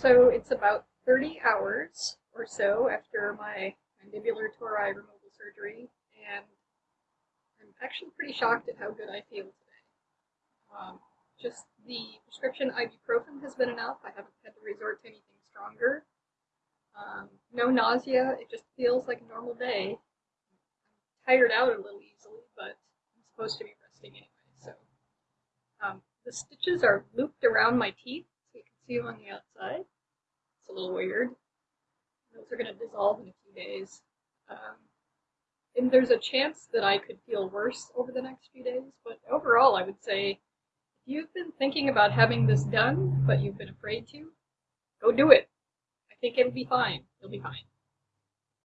So it's about 30 hours or so after my mandibular tori removal surgery, and I'm actually pretty shocked at how good I feel today. Um, just the prescription ibuprofen has been enough. I haven't had to resort to anything stronger. Um, no nausea. It just feels like a normal day. I'm tired out a little easily, but I'm supposed to be resting anyway. So um, the stitches are looped around my teeth, see on the outside. It's a little weird. Those are going to dissolve in a few days. Um, and there's a chance that I could feel worse over the next few days, but overall, I would say if you've been thinking about having this done, but you've been afraid to, go do it. I think it'll be fine. You'll be fine.